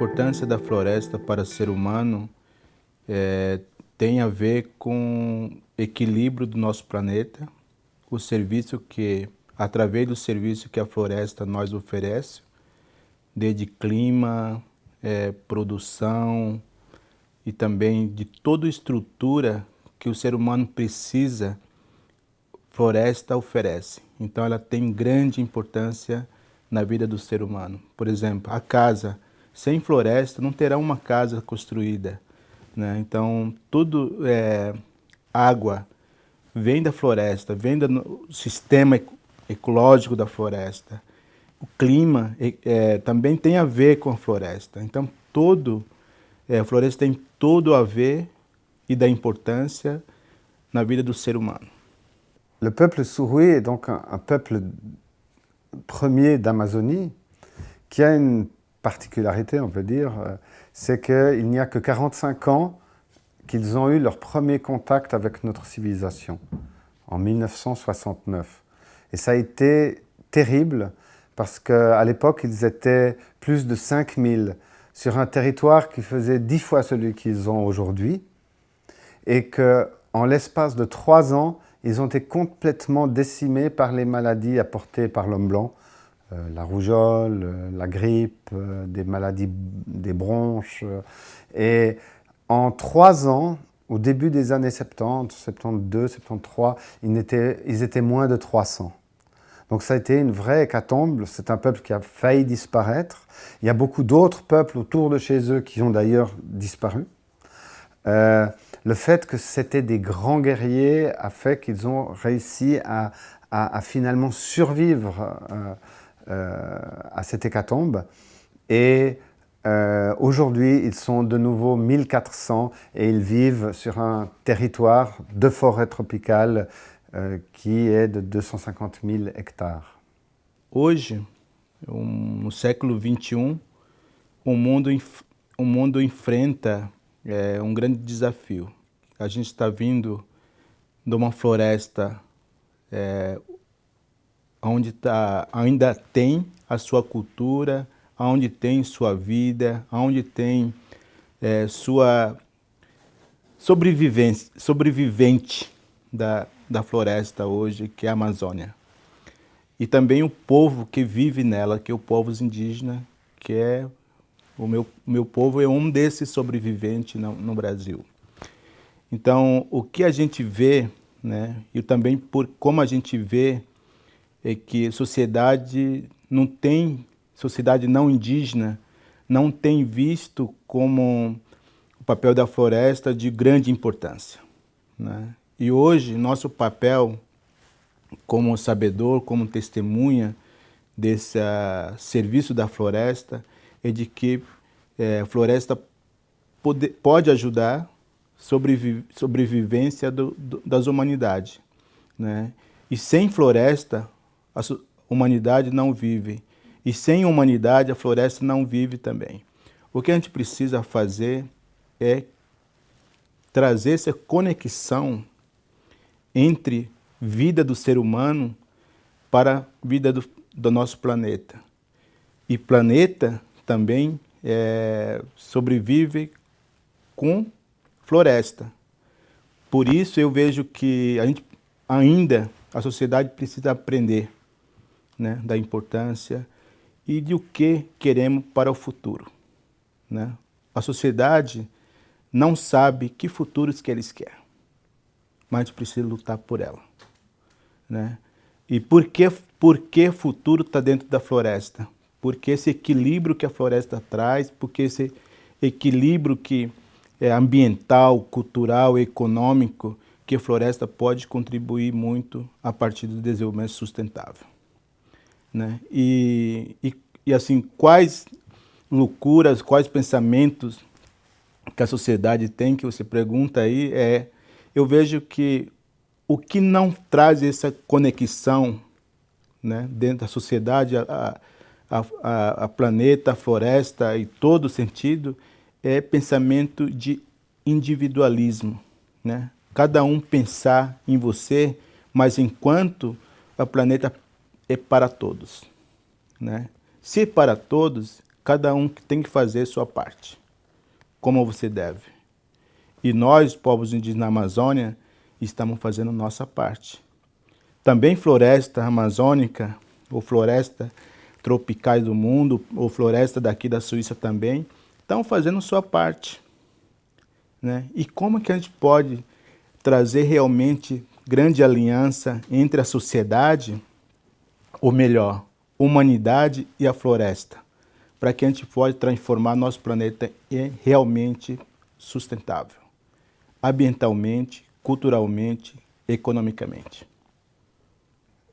importância da floresta para o ser humano é, tem a ver com equilíbrio do nosso planeta, o serviço que, através do serviço que a floresta nos oferece, desde clima, é, produção e também de toda estrutura que o ser humano precisa, floresta oferece. Então ela tem grande importância na vida do ser humano. Por exemplo, a casa sem floresta não terá uma casa construída. Né? Então, tudo é água vem da floresta, vem do sistema ecológico da floresta. O clima é, também tem a ver com a floresta. Então, todo, é, a floresta tem tudo a ver e da importância na vida do ser humano. Le peuple Surui est donc un, un peuple premier d'Amazonie qui a une particularité, on peut dire, euh, c'est qu'il n'y a que 45 ans qu'ils ont eu leur premier contact avec notre civilisation, en 1969. Et ça a été terrible parce qu'à l'époque, ils étaient plus de 5000 sur un territoire qui faisait dix fois celui qu'ils ont aujourd'hui et qu'en l'espace de trois ans, ils ont été complètement décimés par les maladies apportées par l'homme blanc, la rougeole, euh, la grippe, euh, des maladies des bronches. et en trois ans, au début des années 70, 72, 73, ils étaient, moins de 300. Donc ça a été une vraie hécatombe, c'est un peuple qui a failli disparaître. Il y a beaucoup d'autres peuples autour de chez eux qui ont d'ailleurs disparu. le fait que c'était des grands guerriers a fait qu'ils ont réussi à, finalement survivre euh, à cette hécatombe. Et euh, aujourd'hui, ils sont de nouveau 1400 et ils vivent sur un territoire de forêt tropicale euh, qui est de 250 000 hectares. Hoje, no século 21, o mundo, o mundo enfrenta é, um grande desafio. A gente está vindo de uma floresta é, onde tá, ainda tem a sua cultura, onde tem sua vida, onde tem é, sua sobrevivência, sobrevivente da, da floresta hoje, que é a Amazônia. E também o povo que vive nela, que é o povo indígena, que é o meu, meu povo é um desses sobreviventes no, no Brasil. Então, o que a gente vê, né, e também por como a gente vê é que sociedade não tem, sociedade não indígena, não tem visto como o papel da floresta de grande importância. Né? E hoje, nosso papel como sabedor, como testemunha desse uh, serviço da floresta, é de que é, a floresta pode, pode ajudar sobrevi sobrevivência do, do, das humanidades. Né? E sem floresta, a humanidade não vive. E sem humanidade, a floresta não vive também. O que a gente precisa fazer é trazer essa conexão entre vida do ser humano para a vida do, do nosso planeta. E planeta também é, sobrevive com floresta. Por isso eu vejo que a gente ainda, a sociedade precisa aprender né, da importância e de o que queremos para o futuro. Né? A sociedade não sabe que futuros que eles querem, mas precisa lutar por ela. Né? E por que, por que futuro está dentro da floresta? Porque esse equilíbrio que a floresta traz, porque esse equilíbrio que é ambiental, cultural, econômico, que a floresta pode contribuir muito a partir do desenvolvimento sustentável. Né? E, e, e assim, quais loucuras, quais pensamentos que a sociedade tem, que você pergunta aí, é, eu vejo que o que não traz essa conexão né, dentro da sociedade, a, a, a, a planeta, a floresta e todo sentido, é pensamento de individualismo. Né? Cada um pensar em você, mas enquanto o planeta é para todos. Né? Se para todos, cada um tem que fazer sua parte, como você deve. E nós, povos indígenas na Amazônia, estamos fazendo nossa parte. Também floresta amazônica, ou floresta tropicais do mundo, ou floresta daqui da Suíça também, estão fazendo sua parte. Né? E como que a gente pode trazer realmente grande aliança entre a sociedade, ou melhor, humanidade e a floresta, para que a gente possa transformar nosso planeta em realmente sustentável, ambientalmente, culturalmente, economicamente.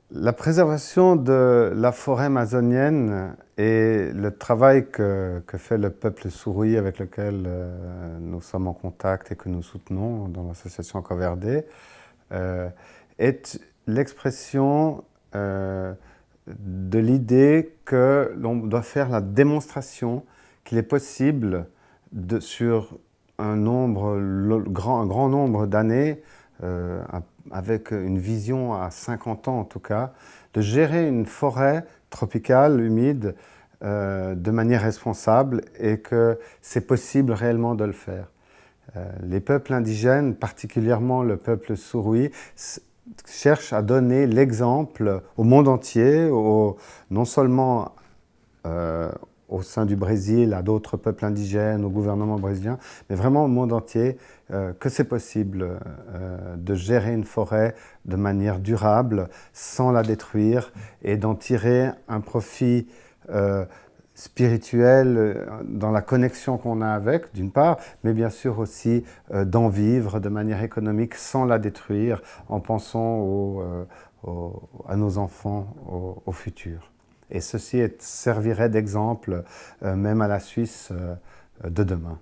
La préservation de la forêt amazonienne et le travail que, fait le peuple Souroui avec lequel euh, nous sommes en contact et que nous soutenons dans l'association Coverdé euh, est l'expression euh, de l'idée que l'on doit faire la démonstration qu'il est possible de, sur un, nombre, grand, un grand nombre d'années, avec une vision à 50 ans en tout cas, de gérer une forêt tropicale, humide, euh, de manière responsable et que c'est possible réellement de le faire. Euh, les peuples indigènes, particulièrement le peuple Souroui, cherchent à donner l'exemple au monde entier, non seulement euh, au sein du Brésil, à d'autres peuples indigènes, au gouvernement brésilien, mais vraiment au monde entier, euh, que c'est possible euh, de gérer une forêt de manière durable, sans la détruire, et d'en tirer un profit spirituel dans la connexion qu'on a avec, d'une part, mais bien sûr aussi d'en vivre de manière économique sans la détruire, en pensant à nos enfants, au futur. Et ceci servirait d'exemple euh, même à la Suisse euh, de demain.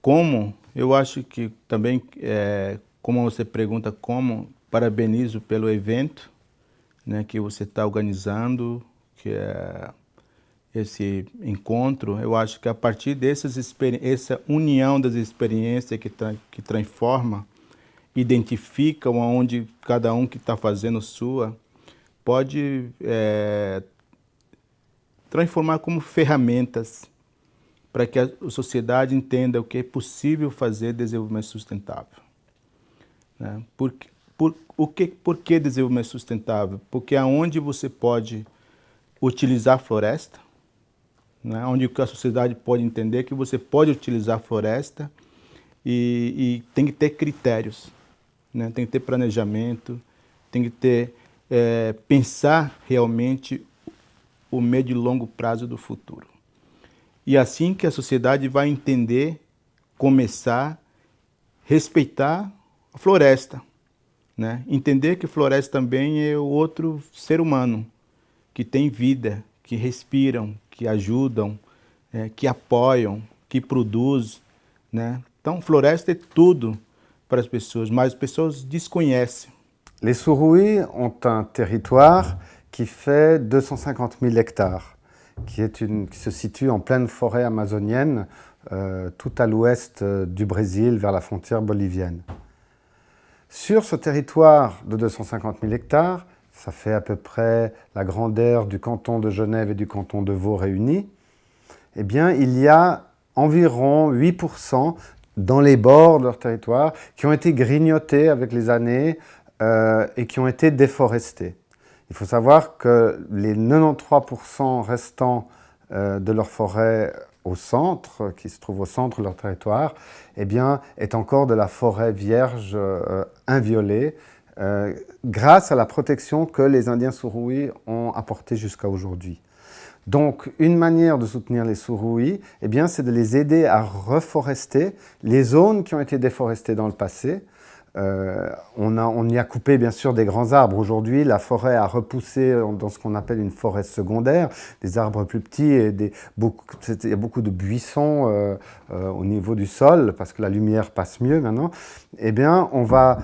Como, eu acho que também, é, como você pergunta como, parabenizo pelo evento né, que você está organizando, que é esse encontro. Eu acho que a partir dessas essa união das experiências que, tra que transforma, identifica onde cada um que está fazendo sua, pode é, transformar como ferramentas para que a sociedade entenda o que é possível fazer desenvolvimento sustentável. Né? Por, por, o que, por que desenvolvimento sustentável? Porque aonde você pode utilizar a floresta, né? onde a sociedade pode entender que você pode utilizar a floresta e, e tem que ter critérios, né? tem que ter planejamento, tem que ter, é, pensar realmente o médio e longo prazo do futuro. E assim que a sociedade vai entender, começar, respeitar a floresta, né? entender que floresta também é outro ser humano, que tem vida, que respiram, que ajudam, é, que apoiam, que produzem. Né? Então, floresta é tudo para as pessoas, mas as pessoas desconhecem. Les Surui ont un territoire qui fait 250 000 hectares, qui, est une, qui se situe en pleine forêt amazonienne, euh, tout à l'ouest euh, du Brésil, vers la frontière bolivienne. Sur ce territoire de 250 000 hectares, ça fait à peu près la grandeur du canton de Genève et du canton de Vaud réunis, eh bien, il y a environ 8% dans les bords de leur territoire qui ont été grignotés avec les années euh, et qui ont été déforestés. Il faut savoir que les 93% restants euh, de leur forêt au centre, qui se trouve au centre de leur territoire, eh bien, est encore de la forêt vierge euh, inviolée, euh, grâce à la protection que les Indiens Suruis ont apportée jusqu'à aujourd'hui. Donc, une manière de soutenir les Suruis, eh bien, c'est de les aider à reforester les zones qui ont été déforestées dans le passé, euh, on, a, on, y a coupé bien sûr des grands arbres. Aujourd'hui, la forêt a repoussé dans ce qu'on appelle une forêt secondaire, des arbres plus petits et des, beaucoup, il y a beaucoup de buissons euh, euh, au niveau du sol parce que la lumière passe mieux maintenant. Eh bien, on va,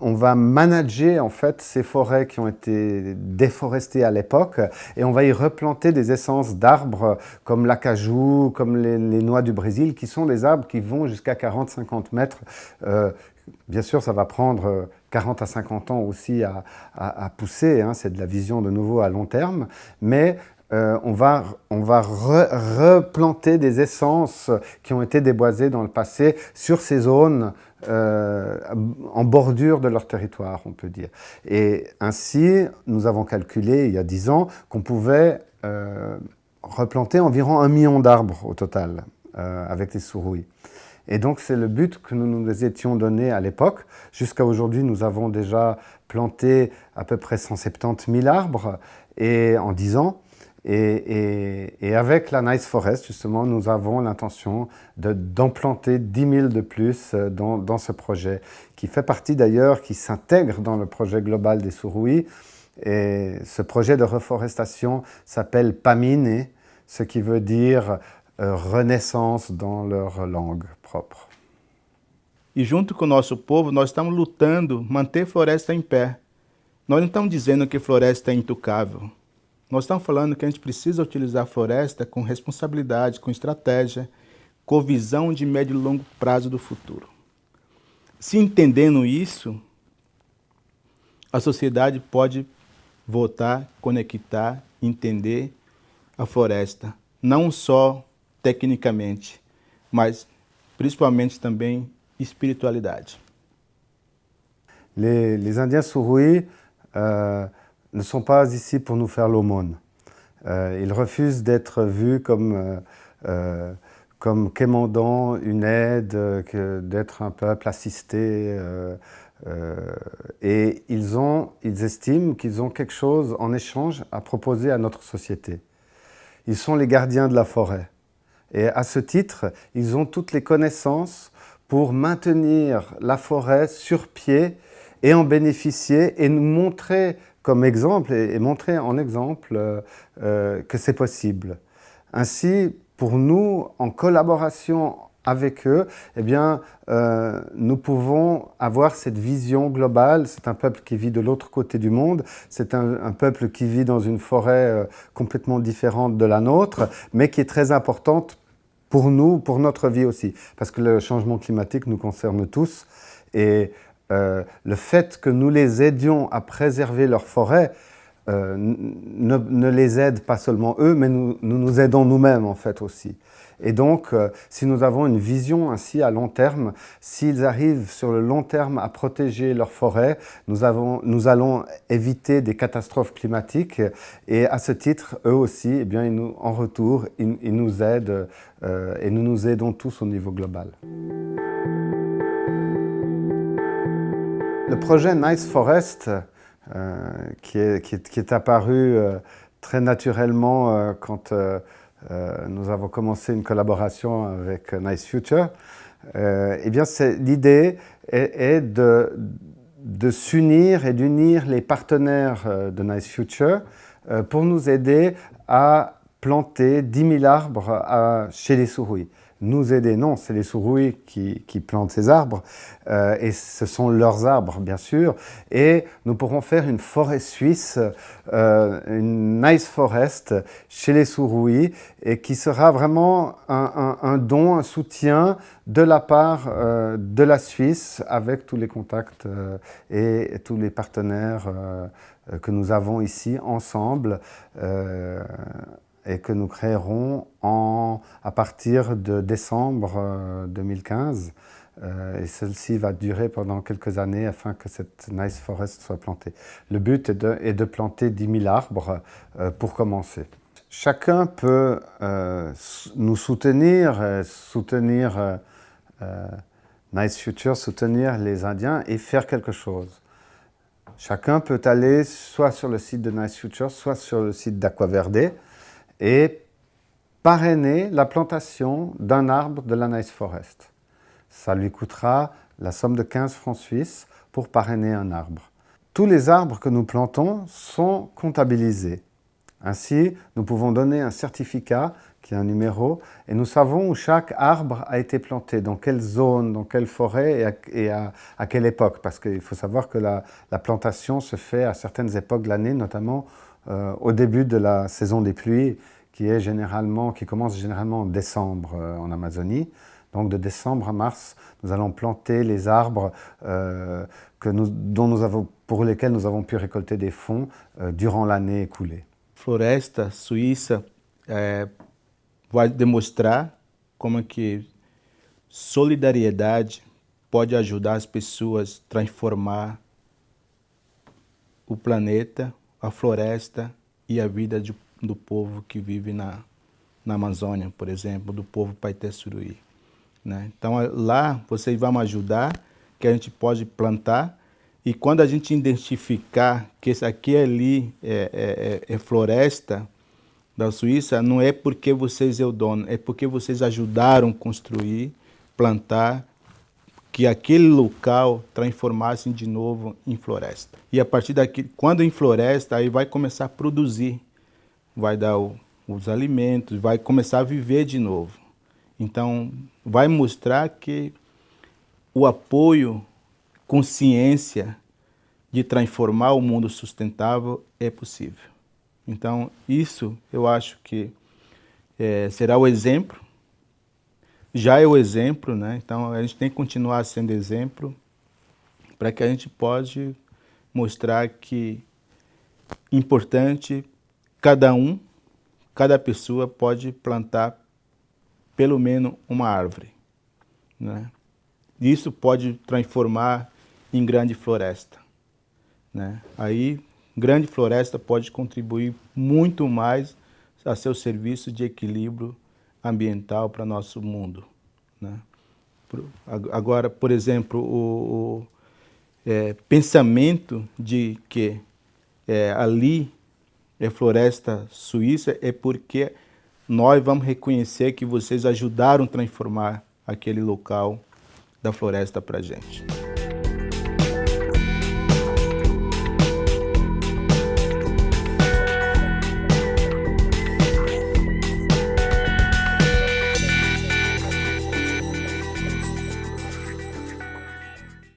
on va manager en fait ces forêts qui ont été déforestées à l'époque et on va y replanter des essences d'arbres comme l'acajou, comme les, les, noix du Brésil, qui sont des arbres qui vont jusqu'à 40-50 mètres Bien sûr, ça va prendre 40 euh, à 50 ans aussi à, pousser, hein, c'est de la vision de nouveau à long terme, mais euh, on va, on va replanter des essences qui ont été déboisées dans le passé sur ces zones euh, en bordure de leur territoire, on peut dire. Et ainsi, nous avons calculé il y a dix ans qu'on pouvait replanter environ un million d'arbres au total avec les sourouilles. Et donc, c'est le but que nous nous étions donné à l'époque. Jusqu'à aujourd'hui, nous avons déjà planté à peu près 170 000 arbres et, en 10 ans. Et, avec la Nice Forest, justement, nous avons l'intention d'en planter 10 000 de plus euh, dans, ce projet, qui fait partie d'ailleurs, qui s'intègre dans le projet global des Sourouis. Et ce projet de reforestation s'appelle PAMINE, ce qui veut dire renaissance dans leur langue propre. E junto com o nosso povo, nós estamos lutando manter floresta em pé. Nós não estamos dizendo que floresta é intocável. Nós estamos falando que a gente precisa utilizar a floresta com responsabilidade, com estratégia, com visão de médio e longo prazo do futuro. Se entendendo isso, a sociedade pode voltar, conectar, entender a floresta, não só tecnicamente, mas principalmente também espiritualidade. Les, les Indiens Surui euh, ne sont pas ici pour nous faire l'aumône. Euh, ils refusent d'être vus comme, euh, euh, comme quémandant une aide, d'être un peuple assisté. et ils, estiment qu'ils ont quelque chose en échange à proposer à notre société. Ils sont les gardiens de la forêt. Et à ce titre, ils ont toutes les connaissances pour maintenir la forêt sur pied et en bénéficier et nous montrer comme exemple et, montrer en exemple euh, euh, que c'est possible. Ainsi, pour nous, en collaboration avec eux, eh bien, euh, nous pouvons avoir cette vision globale. C'est un peuple qui vit de l'autre côté du monde. C'est un, peuple qui vit dans une forêt complètement différente de la nôtre, mais qui est très importante pour nous, pour notre vie aussi. Parce que le changement climatique nous concerne tous. Et euh, le fait que nous les aidions à préserver leur forêt euh, ne, les aide pas seulement eux, mais nous nous, aidons nous-mêmes en fait aussi. Et donc, euh, si nous avons une vision ainsi à long terme, s'ils arrivent sur le long terme à protéger leur forêt, nous, avons, nous allons éviter des catastrophes climatiques. Et à ce titre, eux aussi, eh bien, en retour, ils, ils nous aident et nous nous aidons tous au niveau global. Le projet Nice Forest, euh, qui, est, apparu euh, très naturellement euh, quand nous avons commencé une collaboration avec Nice Future, eh bien l'idée est, de, de s'unir et d'unir les partenaires de Nice Future pour nous aider à planter 10 000 arbres chez les souris nous aider. Non, c'est les sourouilles qui, plantent ces arbres, euh, et ce sont leurs arbres, bien sûr. Et nous pourrons faire une forêt suisse, euh, une nice forest chez les sourouilles, et qui sera vraiment un, don, un soutien de la part euh, de la Suisse, avec tous les contacts et tous les partenaires que nous avons ici ensemble et que nous créerons à partir de décembre 2015. Euh, euh, et celle-ci va durer pendant quelques années afin que cette Nice Forest soit plantée. Le but est de, est de planter 10 000 arbres euh, pour commencer. Chacun peut nous soutenir, soutenir Nice Future, soutenir les Indiens et faire quelque chose. Chacun peut aller soit sur le site de Nice Future, soit sur le site d'Aquaverde et parrainer la plantation d'un arbre de la Nice Forest. Ça lui coûtera la somme de 15 francs suisses pour parrainer un arbre. Tous les arbres que nous plantons sont comptabilisés. Ainsi, nous pouvons donner un certificat qui a un numéro, et nous savons où chaque arbre a été planté, dans quelle zone, dans quelle forêt et à, quelle époque. Parce qu'il faut savoir que la, plantation se fait à certaines époques de l'année, notamment euh, au début de la saison des pluies, qui, est généralement, qui commence généralement en décembre euh, en Amazonie. Donc de décembre à mars, nous allons planter les arbres euh, que nous, dont nous avons, pour lesquels nous avons pu récolter des fonds durant l'année écoulée. floresta suíça é, vai demonstrar como que solidariedade pode ajudar as pessoas a transformar o planeta, a floresta e a vida de, do povo que vive na, na Amazônia, por exemplo, do povo Paité Suruí. Né? Então lá vocês vão ajudar, que a gente pode plantar, e quando a gente identificar que esse aqui ali é, é, é, é floresta da Suíça, não é porque vocês é o dono, é porque vocês ajudaram construir, plantar, que aquele local transformasse de novo em floresta. E a partir daqui, quando em floresta, aí vai começar a produzir, vai dar o, os alimentos, vai começar a viver de novo. Então, vai mostrar que o apoio, consciência de transformar o mundo sustentável é possível. Então, isso eu acho que é, será o exemplo, já é o exemplo, né? Então, a gente tem que continuar sendo exemplo para que a gente possa mostrar que importante cada um, cada pessoa pode plantar pelo menos uma árvore. Né? Isso pode transformar em grande floresta. Né? Aí, grande floresta pode contribuir muito mais a seu serviço de equilíbrio ambiental para nosso mundo. Né? Agora, por exemplo, o, o é, pensamento de que é, ali é floresta suíça é porque nós vamos reconhecer que vocês ajudaram a transformar aquele local da floresta para gente.